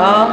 아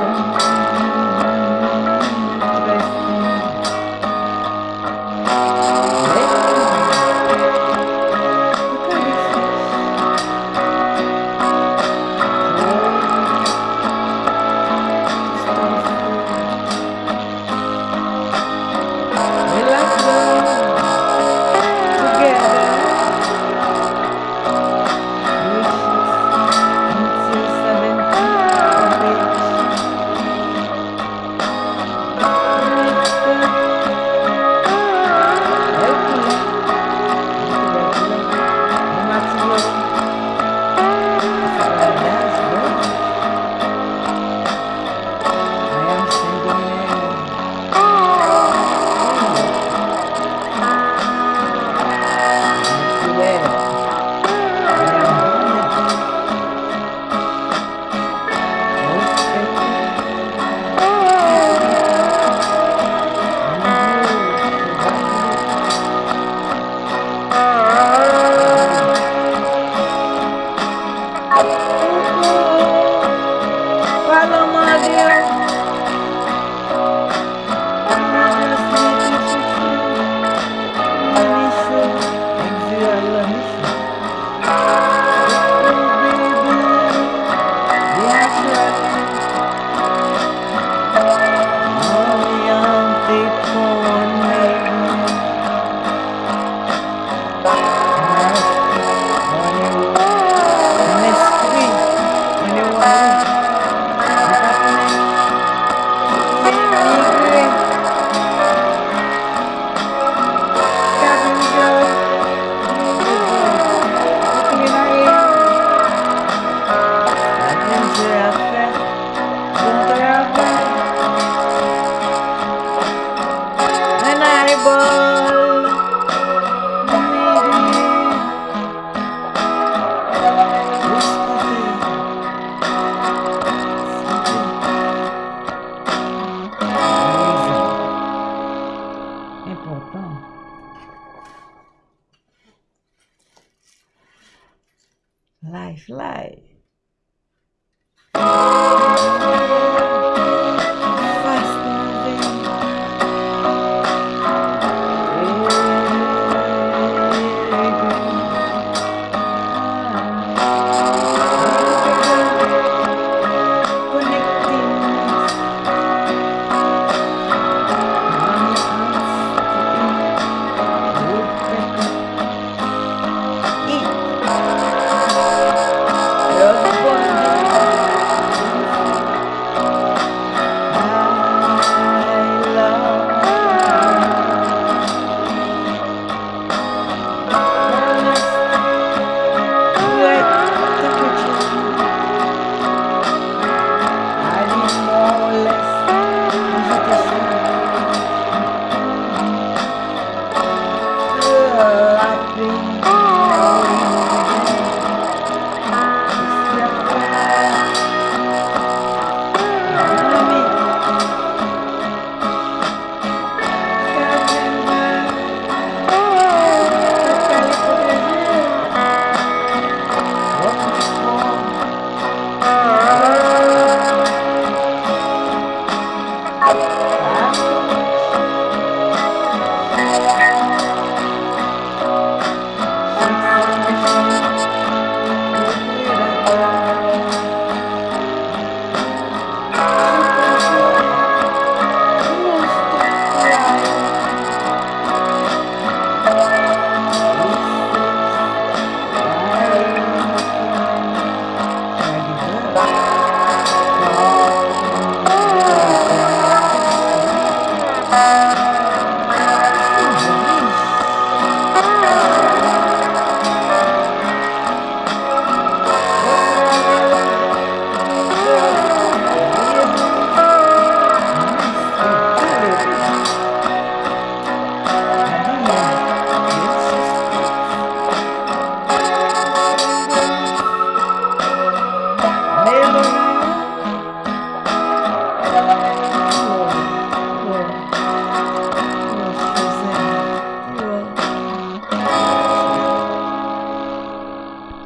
life life.